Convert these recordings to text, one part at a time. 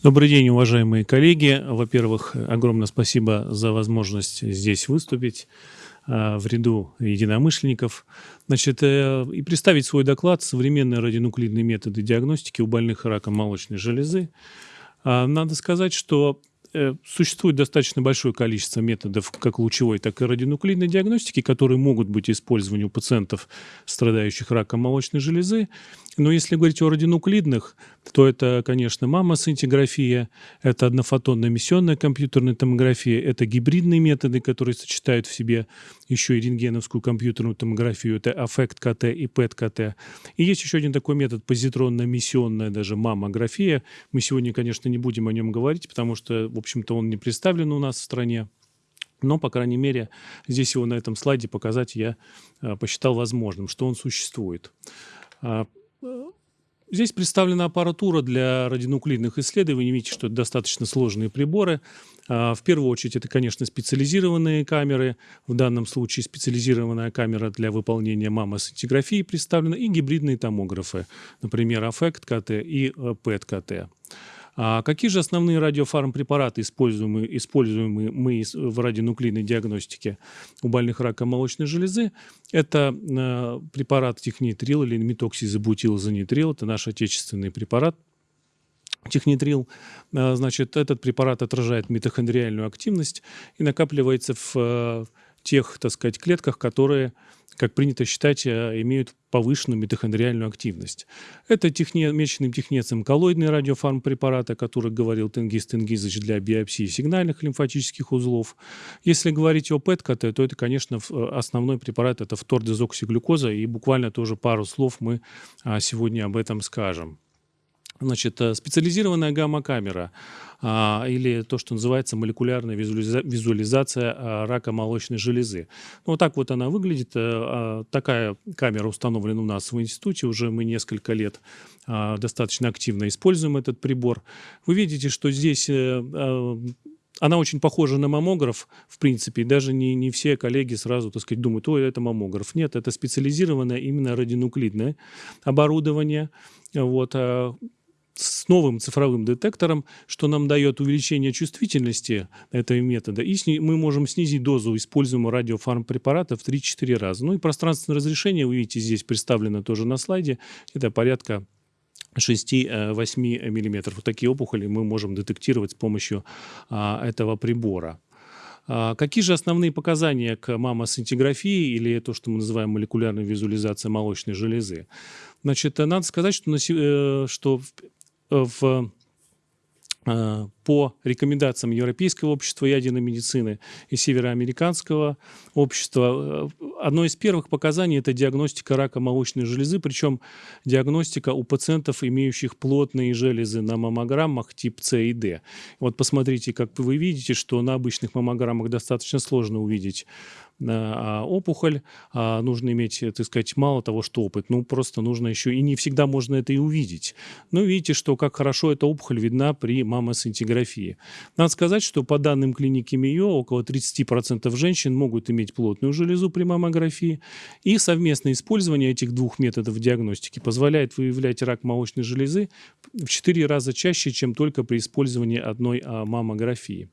Добрый день, уважаемые коллеги. Во-первых, огромное спасибо за возможность здесь выступить в ряду единомышленников. Значит, э, и представить свой доклад «Современные радионуклидные методы диагностики у больных раком молочной железы». А, надо сказать, что Э, существует достаточно большое количество методов как лучевой, так и радионуклидной диагностики, которые могут быть использованы у пациентов, страдающих раком молочной железы. Но если говорить о радионуклидных, то это, конечно, маммосцинтиграфия, это однофотонная эмиссионная компьютерная томография, это гибридные методы, которые сочетают в себе еще и рентгеновскую компьютерную томографию, это аффект КТ и ПЭТ КТ. И есть еще один такой метод, позитронная эмиссионная даже маммография. Мы сегодня, конечно, не будем о нем говорить, потому что в общем-то, он не представлен у нас в стране. Но, по крайней мере, здесь его на этом слайде показать я а, посчитал возможным, что он существует. Здесь представлена аппаратура для радионуклидных исследований. Видите, что это достаточно сложные приборы. А, в первую очередь, это, конечно, специализированные камеры. В данном случае специализированная камера для выполнения маммосцинтиграфии представлена и гибридные томографы, например, Affect КТ и PET КТ. А какие же основные радиофармпрепараты используемые, используемые мы в радионуклидной диагностике у больных раком молочной железы? Это э, препарат технитрил или метоксизобутилозанитрил, это наш отечественный препарат, Технитрил, э, значит, этот препарат отражает митохондриальную активность и накапливается в э, тех, так сказать, клетках, которые как принято считать, э, имеют повышенную митохондриальную активность. Это техне, меченным технецем коллоидные радиофармпрепараты, о которых говорил Тенгиз Тенгизович для биопсии сигнальных лимфатических узлов. Если говорить о ПЭТ-КТ, то это, конечно, э, основной препарат – это фтордезоксиглюкоза, и буквально тоже пару слов мы а, сегодня об этом скажем. Значит, э, специализированная гамма-камера а, или то, что называется молекулярная визуализа визуализация а, рака молочной железы. Ну, вот так вот она выглядит. А, такая камера установлена у нас в институте. Уже мы несколько лет достаточно активно используем этот прибор. Вы видите, что здесь... А, она очень похожа на маммограф, в принципе, и даже не, не все коллеги сразу, так сказать, думают, ой, это маммограф. Нет, это специализированное именно радионуклидное оборудование. Вот, с новым цифровым детектором, что нам дает увеличение чувствительности этого метода, и мы можем снизить дозу используемого радиофармпрепарата в 3-4 раза. Ну и пространственное разрешение, вы видите, здесь представлено тоже на слайде, это порядка 6-8 мм. Вот такие опухоли мы можем детектировать с помощью а, этого прибора. А, какие же основные показания к маммосцинтиграфии или то, что мы называем молекулярной визуализацией молочной железы? Значит, надо сказать, что, на, э, что в э, по рекомендациям Европейского общества ядерной медицины и Североамериканского общества. Э, одно из первых показаний – это диагностика рака молочной железы, причем диагностика у пациентов, имеющих плотные железы на маммограммах тип С и Д. Вот посмотрите, как вы видите, что на обычных маммограммах достаточно сложно увидеть опухоль, а нужно иметь, так сказать, мало того, что опыт, ну просто нужно еще, и не всегда можно это и увидеть. Но видите, что как хорошо эта опухоль видна при маммосцинтиграфии. Надо сказать, что по данным клиники МИО, около 30% женщин могут иметь плотную железу при маммографии, и совместное использование этих двух методов диагностики позволяет выявлять рак молочной железы в 4 раза чаще, чем только при использовании одной а, маммографии.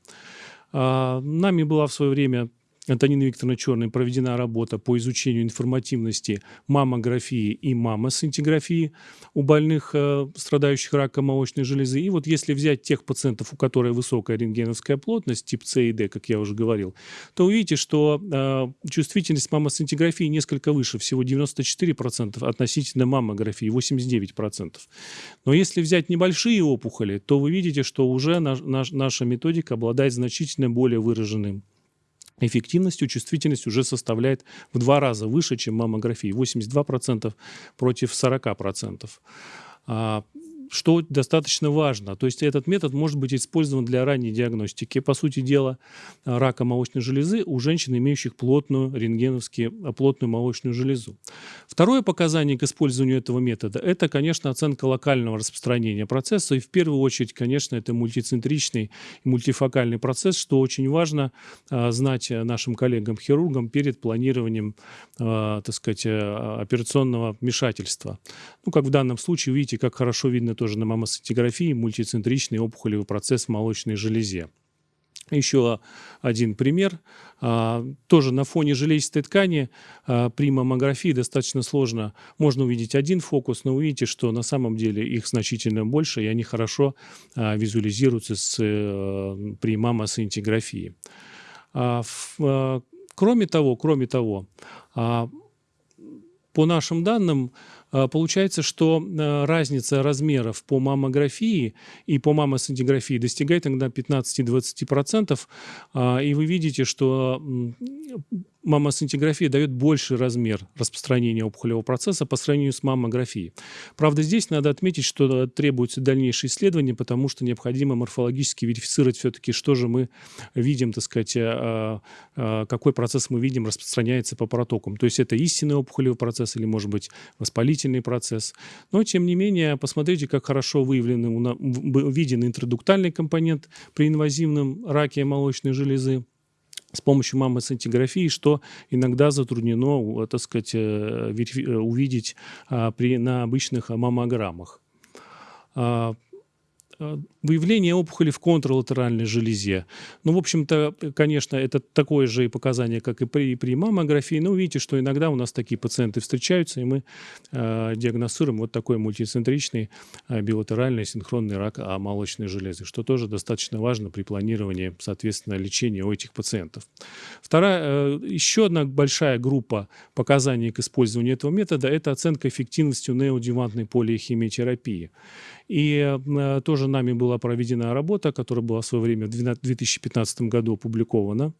Нами была в свое время Антонина Викторовна Черной проведена работа по изучению информативности маммографии и маммосцинтиграфии у больных, э, страдающих раком молочной железы. И вот если взять тех пациентов, у которых высокая рентгеновская плотность, тип С и Д, как я уже говорил, то увидите, что э, чувствительность маммосцинтиграфии несколько выше, всего 94% относительно маммографии, 89%. Но если взять небольшие опухоли, то вы видите, что уже наш, наш, наша методика обладает значительно более выраженным эффективностью чувствительность уже составляет в два раза выше, чем маммографии. 82% против 40% что достаточно важно. То есть этот метод может быть использован для ранней диагностики, по сути дела, рака молочной железы у женщин, имеющих плотную рентгеновски, плотную молочную железу. Второе показание к использованию этого метода – это, конечно, оценка локального распространения процесса. И в первую очередь, конечно, это мультицентричный и мультифокальный процесс, что очень важно а, знать нашим коллегам-хирургам перед планированием, так сказать, операционного вмешательства. Ну, как в данном случае, видите, как хорошо видно тоже на маммосцинтиграфии мультицентричный опухолевый процесс в молочной железе. Еще один пример. А, тоже на фоне железистой ткани а, при маммографии достаточно сложно. Можно увидеть один фокус, но увидите, что на самом деле их значительно больше, и они хорошо а, визуализируются с, э, при маммосцинтиграфии. Кроме того, кроме того, по нашим данным, получается, что а, разница размеров по маммографии и по маммосцинтиграфии достигает иногда 15-20%. А, и вы видите, что маммосцинтиграфия дает больший размер распространения опухолевого процесса по сравнению с маммографией. Правда, здесь надо отметить, что требуется дальнейшее исследование, потому что необходимо морфологически верифицировать все-таки, что же мы видим, так сказать, а, а, какой процесс мы видим распространяется по протокам. То есть это истинный опухолевый процесс или, может быть, воспалительный процесс. Но, тем не менее, посмотрите, как хорошо выявлен, виден интродуктальный компонент при инвазивном раке молочной железы с помощью маммосцинтиграфии, что иногда затруднено, э, так сказать, э, э, увидеть а, при, на обычных маммограммах. Э, выявление опухоли в контралатеральной железе. Ну, в общем-то, конечно, это такое же и показание, как и при, при маммографии. Но видите, что иногда у нас такие пациенты встречаются, и мы э, диагностируем вот такой мультицентричный э, билатеральный синхронный рак молочной железы, что тоже достаточно важно при планировании, соответственно, лечения у этих пациентов. Вторая, э, еще одна большая группа показаний к использованию этого метода – это оценка эффективности неодевантной полиохимиотерапии. И э, тоже нами была проведена работа, которая была в свое время в 2015 году опубликована.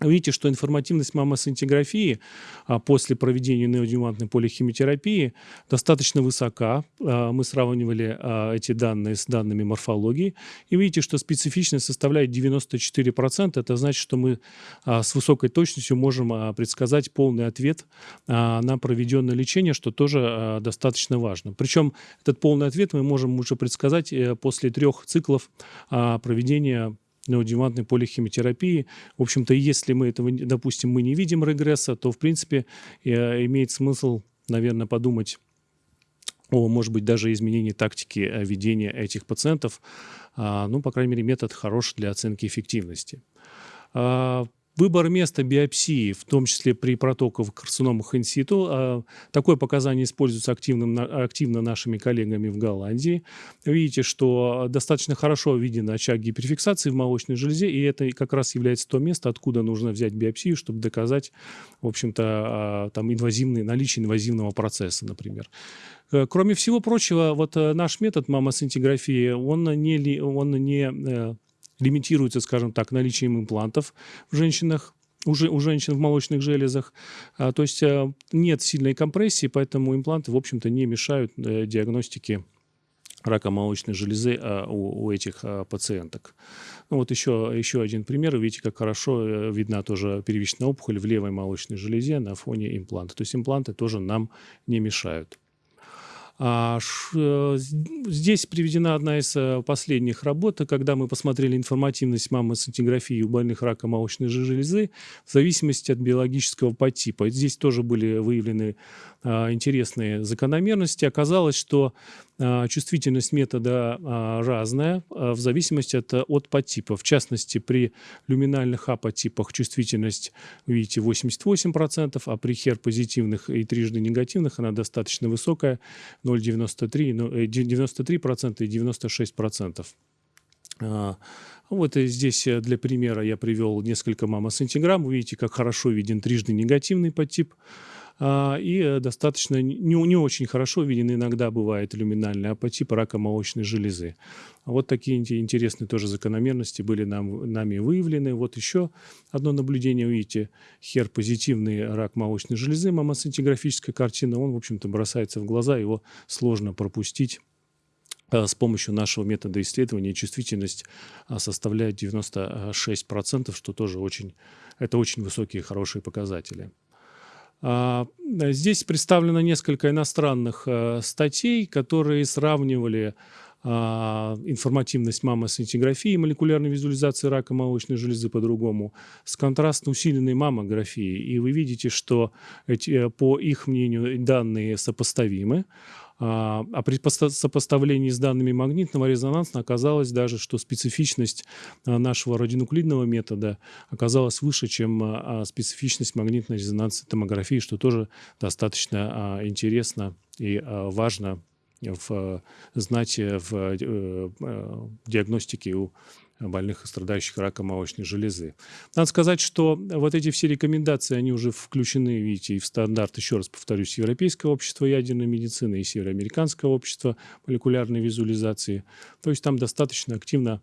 Видите, что информативность маммосцинтиграфии а, после проведения неодювантной полихимиотерапии достаточно высока. А, мы сравнивали а, эти данные с данными морфологии. И видите, что специфичность составляет 94%. Это значит, что мы с высокой точностью можем предсказать полный ответ на проведенное лечение, что тоже достаточно важно. Причем этот полный ответ мы можем уже предсказать э, после трех циклов проведения неодевантной полихимиотерапии. В общем-то, если мы этого, допустим, мы не видим регресса, то, в принципе, э, имеет смысл, наверное, подумать о, может быть, даже изменении тактики э, ведения этих пациентов. А, ну, по крайней мере, метод хорош для оценки эффективности. Выбор места биопсии, в том числе при протоковых карциномах инситу, а, такое показание используется активным, активно нашими коллегами в Голландии. Видите, что достаточно хорошо виден очаг гиперфиксации в молочной железе, и это как раз является то место, откуда нужно взять биопсию, чтобы доказать, в общем-то, а, там инвазивный, наличие инвазивного процесса, например. Э, кроме всего прочего, вот э, наш метод маммосцинтиграфии, он не, он не э, лимитируется, скажем так, наличием имплантов в женщинах, уже у женщин в молочных железах. А, то есть а, нет сильной компрессии, поэтому импланты, в общем-то, не мешают а, диагностике рака молочной железы а, у, у этих а, пациенток. Ну, вот еще, еще один пример. Видите, как хорошо э, видна тоже первичная опухоль в левой молочной железе на фоне импланта. То есть импланты тоже нам не мешают. А, э, здесь приведена одна из э, последних работ, когда мы посмотрели информативность маммосцинтиграфии у больных рака молочной железы в зависимости от биологического подтипа. Здесь тоже были выявлены а, интересные закономерности. Оказалось, что чувствительность метода а, разная в зависимости от, от подтипа. В частности, при люминальных А-подтипах чувствительность, видите, 88%, а при хер-позитивных и трижды негативных она достаточно высокая, 0,93, 93% э, и 96%. Вот здесь э, для примера я привел несколько маммосцинтиграмм. Вы видите, как хорошо виден трижды негативный подтип. А, и э, достаточно не, не очень хорошо виден иногда бывает люминальный апатип рака молочной железы. Вот такие интересные тоже закономерности были нам, нами выявлены. Вот еще одно наблюдение, видите, хер-позитивный рак молочной железы, маммосцинтиграфическая картина, он, в общем-то, бросается в глаза, его сложно пропустить э, с помощью нашего метода исследования чувствительность а, составляет 96%, что тоже очень, это очень высокие хорошие показатели. А, здесь представлено несколько иностранных э, статей, которые сравнивали а, информативность маммосцинтиграфии и молекулярной визуализации рака молочной железы по-другому с контрастно усиленной маммографией. И вы видите, что эти, э, по их мнению данные сопоставимы. А, а при сопоставлении с данными магнитного резонанса оказалось даже, что специфичность а, нашего радионуклидного метода оказалась выше, чем а, специфичность магнитно-резонансной томографии, что тоже достаточно интересно и важно в знать в э, э, диагностике у больных и страдающих раком молочной железы. Надо сказать, что вот эти все рекомендации, они уже включены, видите, и в стандарт, еще раз повторюсь, Европейского общества ядерной медицины и Североамериканского общества молекулярной визуализации. То есть там достаточно активно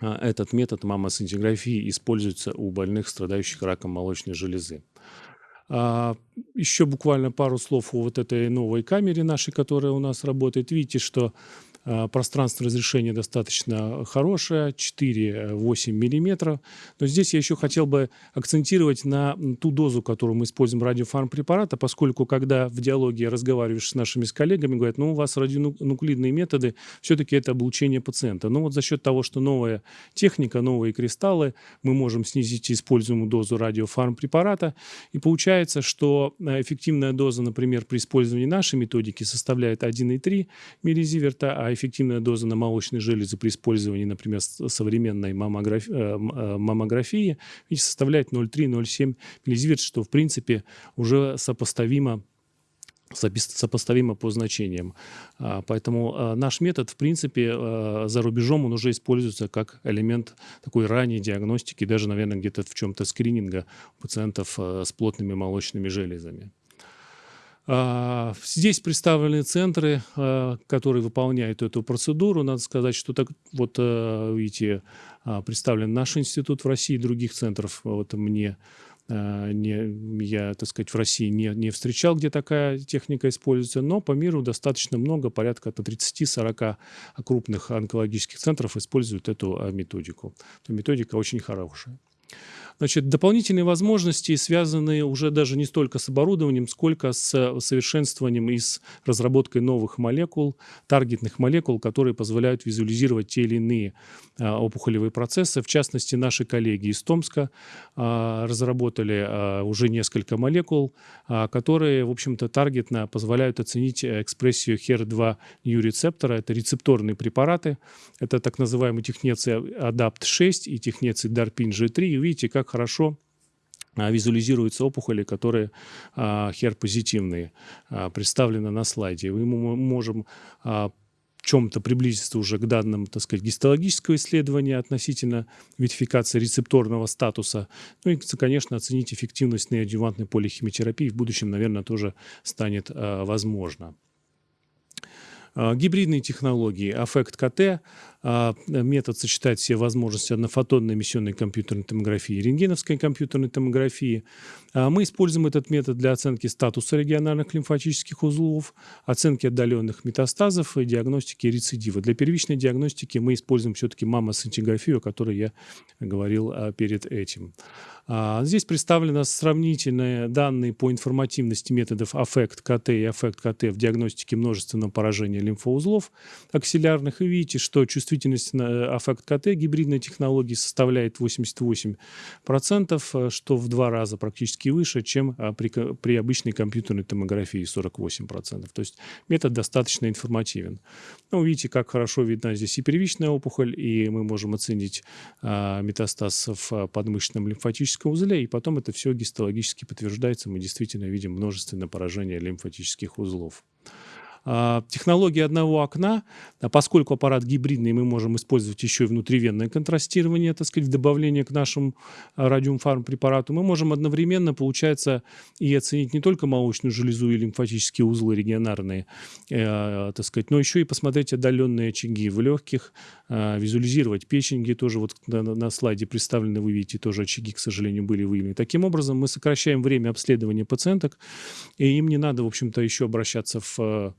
а, этот метод маммосцинтиграфии используется у больных, страдающих раком молочной железы. А, еще буквально пару слов о вот этой новой камере нашей, которая у нас работает. Видите, что пространство разрешения достаточно хорошее, 4-8 миллиметров. Но здесь я еще хотел бы акцентировать на ту дозу, которую мы используем радиофармпрепарата, поскольку когда в диалоге разговариваешь с нашими с коллегами, говорят, ну у вас радионуклидные методы, все-таки это облучение пациента. Но вот за счет того, что новая техника, новые кристаллы, мы можем снизить используемую дозу радиофармпрепарата. И получается, что э, эффективная доза, например, при использовании нашей методики составляет 1,3 миллизиверта, а эффективная доза на молочной железе при использовании, например, современной маммографии, э, э, маммографии составляет 0,3-0,7 миллизиверт, что, в принципе, уже сопоставимо сопоставимо по значениям. А, поэтому а, наш метод, в принципе, а, за рубежом он уже используется как элемент такой ранней диагностики, даже, наверное, где-то в чем-то скрининга пациентов с плотными молочными железами. А, здесь представлены центры, а, которые выполняют эту процедуру. Надо сказать, что так вот, а, видите, представлен наш институт в России, других центров вот мне не, я, так сказать, в России не, не встречал, где такая техника используется, но по миру достаточно много, порядка 30-40 крупных онкологических центров используют эту методику. Методика очень хорошая. Значит, дополнительные возможности связаны уже даже не столько с оборудованием, сколько с совершенствованием и с разработкой новых молекул, таргетных молекул, которые позволяют визуализировать те или иные а, опухолевые процессы. В частности, наши коллеги из Томска а, разработали уже несколько молекул, которые, в общем-то, таргетно позволяют оценить экспрессию HER2 new рецептора. Это рецепторные препараты. Это так называемый технеций ADAPT6 и технеций DARPIN G3. И видите, как хорошо а, визуализируются опухоли, которые а, хер-позитивные, а, представлены на слайде. Мы можем чем-то приблизиться уже к данным, так сказать, гистологического исследования относительно видификации рецепторного статуса. Ну и, конечно, оценить эффективность неодювантной полихимиотерапии в будущем, наверное, тоже станет возможно. Гибридные технологии, аффект КТ, метод сочетает все возможности однофотонной эмиссионной компьютерной томографии и рентгеновской компьютерной томографии. А, мы используем этот метод для оценки статуса региональных лимфатических узлов, оценки отдаленных метастазов и диагностики рецидива. Для первичной диагностики мы используем все-таки маммосцинтиграфию, о которой я говорил а, перед этим. Здесь представлены сравнительные данные по информативности методов аффект КТ и аффект КТ в диагностике множественного поражения лимфоузлов аксиллярных. И видите, что чувствительность чувствительность на аффект КТ гибридной технологии составляет 88%, э, что в два раза практически выше, чем а, при, при обычной компьютерной томографии 48%. То есть метод достаточно информативен. Ну, видите, как хорошо видна здесь и первичная опухоль, и мы можем оценить а, метастаз в а, подмышечном лимфатическом узле, и потом это все гистологически подтверждается. Мы действительно видим множественное поражение лимфатических узлов. А, технология одного окна, поскольку аппарат гибридный, мы можем использовать еще и внутривенное контрастирование, так сказать, добавление к нашему а, радиумфарм препарату, мы можем одновременно, получается, и оценить не только молочную железу и лимфатические узлы регионарные, э, так сказать, но еще и посмотреть отдаленные очаги в легких, визуализировать печень, тоже вот на слайде представлены, вы видите, тоже очаги, к сожалению, были выявлены. Таким образом, мы сокращаем время обследования пациенток, и им не надо, в общем-то, еще обращаться в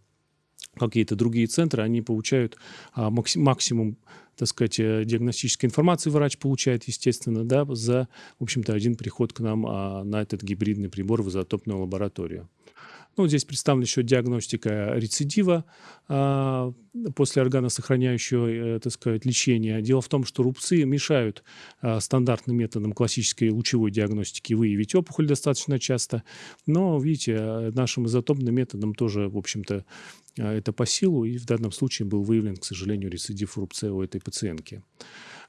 какие-то другие центры, они получают а, максимум, так сказать, э, диагностической информации врач получает, естественно, да, за, в общем-то, один приход к нам а, на этот гибридный прибор в изотопную лабораторию. Ну, здесь представлена еще диагностика рецидива а, после органосохраняющего, э, так сказать, лечения. Дело в том, что рубцы мешают а, стандартным методам классической лучевой диагностики выявить опухоль достаточно часто. Но, видите, э, нашим изотопным методом тоже, в общем-то, это по силу, и в данном случае был выявлен, к сожалению, рецидив рубца у этой пациентки.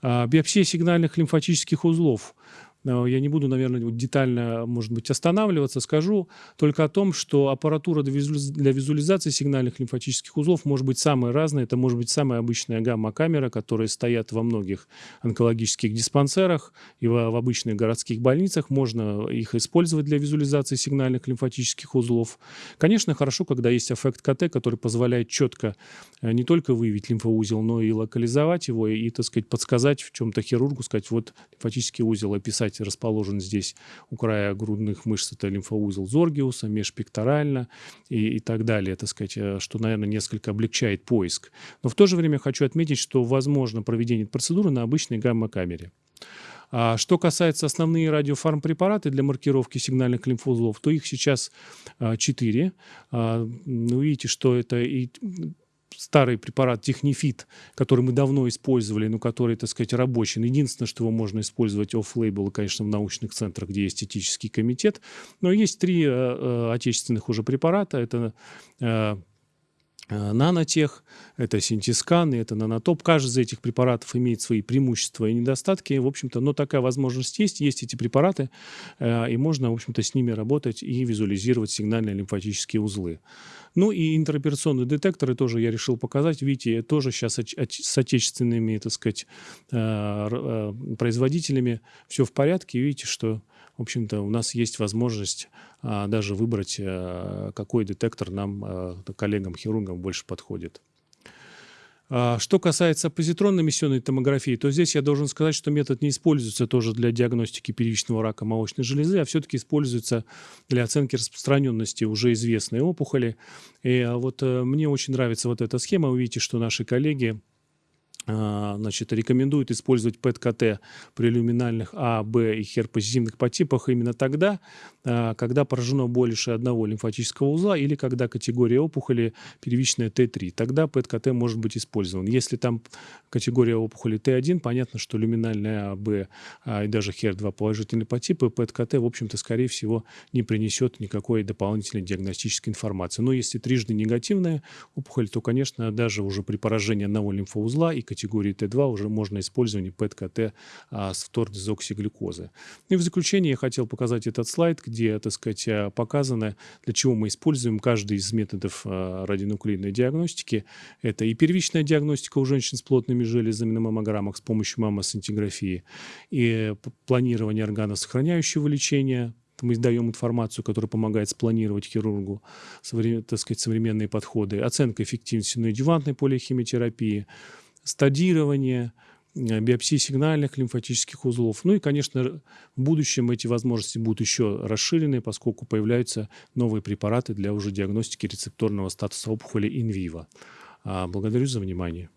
Биопсия сигнальных лимфатических узлов – я не буду, наверное, детально, может быть, останавливаться. Скажу только о том, что аппаратура для визуализации сигнальных лимфатических узлов может быть самая разная. Это может быть самая обычная гамма-камера, которая стоят во многих онкологических диспансерах и в, в обычных городских больницах. Можно их использовать для визуализации сигнальных лимфатических узлов. Конечно, хорошо, когда есть эффект КТ, который позволяет четко э, не только выявить лимфоузел, но и локализовать его и, так сказать, подсказать в чем-то хирургу, сказать, вот лимфатический узел описать кстати, расположен здесь у края грудных мышц, это лимфоузел Зоргиуса, межпекторально и, и так далее, так сказать, э, что, наверное, несколько облегчает поиск. Но в то же время хочу отметить, что возможно проведение процедуры на обычной гамма-камере. А что касается основные радиофармпрепараты для маркировки сигнальных лимфоузлов, то их сейчас а, 4. А, ну, видите, что это и старый препарат Технифит, который мы давно использовали, но который, так сказать, рабочий. Единственное, что его можно использовать офф-лейбл, конечно, в научных центрах, где есть этический комитет. Но есть три э, э, отечественных уже препарата. Это э, Нанотех, это Синтискан и это Нанотоп. Каждый из этих препаратов имеет свои преимущества и недостатки, в общем-то, но такая возможность есть, есть эти препараты, э, и можно, в общем-то, с ними работать и визуализировать сигнальные лимфатические узлы. Ну и интероперационные детекторы тоже я решил показать. Видите, тоже сейчас с отечественными, так сказать, э, э, производителями все в порядке. видите, что, в общем-то, у нас есть возможность а, даже выбрать, э, какой детектор нам, коллегам-хирургам, больше подходит. А, что касается позитронно-эмиссионной томографии, то здесь я должен сказать, что метод не используется тоже для диагностики первичного рака молочной железы, а все-таки используется для оценки распространенности уже известной опухоли. И а, вот э, мне очень нравится вот эта схема. Вы видите, что наши коллеги а, значит, рекомендуют использовать ПЭТ-КТ при люминальных А, Б и хер-позитивных подтипах именно тогда, а, когда поражено больше одного лимфатического узла или когда категория опухоли первичная Т3. Тогда ПЭТ-КТ может быть использован. Если там категория опухоли Т1, понятно, что люминальная А, Б а, и даже хер-2 положительные подтипы, ПЭТ-КТ, в общем-то, скорее всего, не принесет никакой дополнительной диагностической информации. Но если трижды негативная опухоль, то, конечно, даже уже при поражении одного лимфоузла и категории Т2 уже можно использование ПЭТ-КТ а, с втордезоксиглюкозы. И в заключение я хотел показать этот слайд, где, так сказать, а, показано, для чего мы используем каждый из методов а, радионуклидной диагностики. Это и первичная диагностика у женщин с плотными железами на маммограммах с помощью маммосцинтиграфии, и планирование органосохраняющего лечения, мы даем информацию, которая помогает спланировать хирургу так сказать, современные подходы, оценка эффективности неодювантной полихимиотерапии, стадирование, э, биопсии сигнальных лимфатических узлов. Ну и, конечно, в будущем эти возможности будут еще расширены, поскольку появляются новые препараты для уже диагностики рецепторного статуса опухоли инвиво. А, благодарю за внимание.